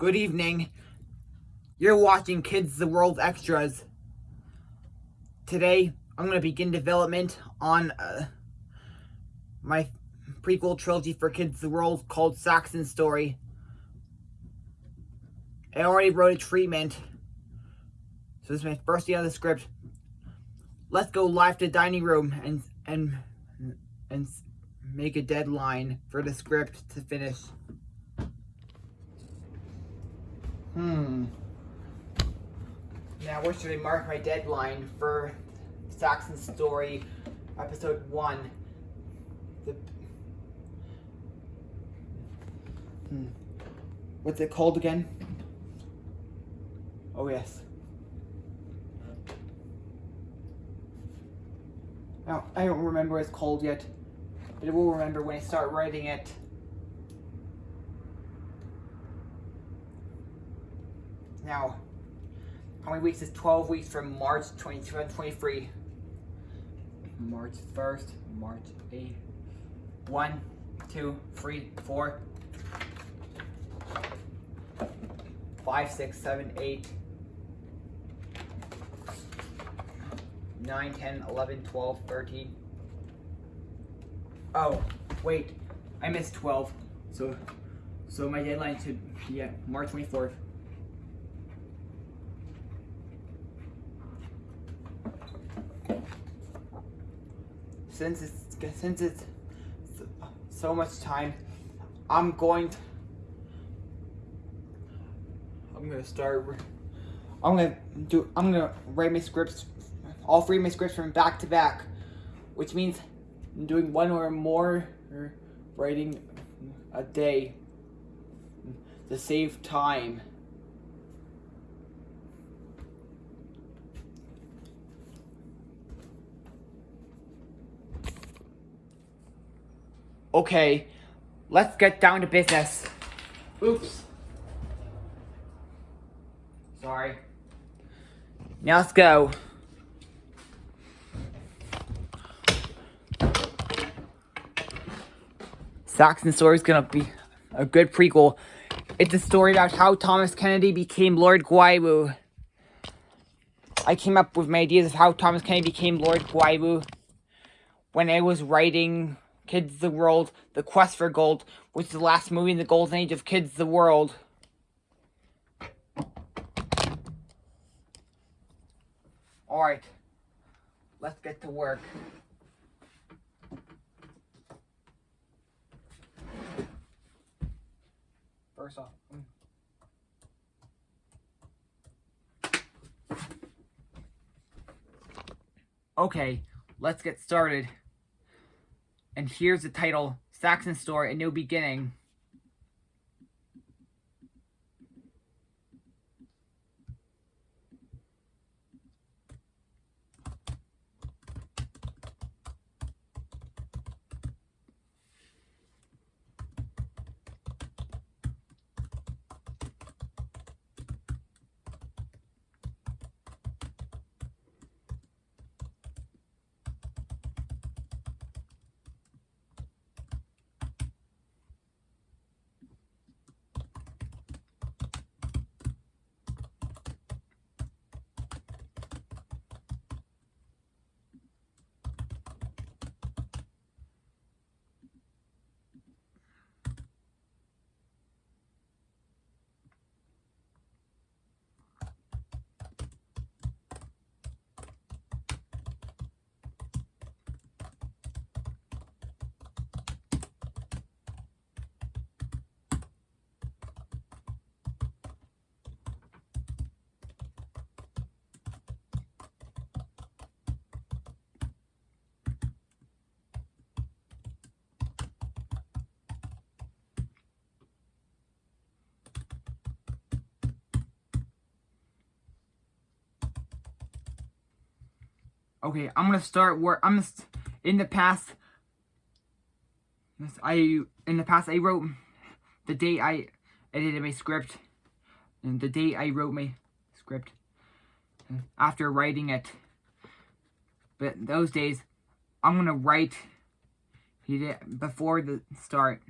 Good evening. You're watching Kids the World Extras. Today, I'm going to begin development on uh, my prequel trilogy for Kids the World called Saxon Story. I already wrote a treatment, so this is my first day on the script. Let's go live to dining room and and and make a deadline for the script to finish. Hmm. Now, where should I mark my deadline for Saxon Story, Episode 1? The... Hmm. What's it called again? Oh, yes. Now, I don't remember what it's called yet, but I will remember when I start writing it. Now, how many weeks is 12 weeks from March 2023? March 1st, March 8th. 1, 2, 3, 4, 5, 6, 7, 8, 9, 10, 11, 12, 13. Oh, wait, I missed 12. So, so my deadline should be at March 24th. Since it's since it's so much time, I'm going to I'm gonna start I'm gonna do I'm gonna write my scripts all three of my scripts from back to back, which means I'm doing one or more writing a day to save time. Okay, let's get down to business. Oops. Sorry. Now let's go. Saxon story is gonna be a good prequel. It's a story about how Thomas Kennedy became Lord Guaiwu. I came up with my ideas of how Thomas Kennedy became Lord Guaiwu when I was writing Kids the World, The Quest for Gold, which is the last movie in the golden age of Kids the World. Alright, let's get to work. First off, mm. Okay, let's get started. And here's the title, Saxon Story, A New Beginning. Okay, I'm gonna start where I'm in the past. I in the past I wrote the date I edited my script and the date I wrote my script after writing it. But those days, I'm gonna write before the start.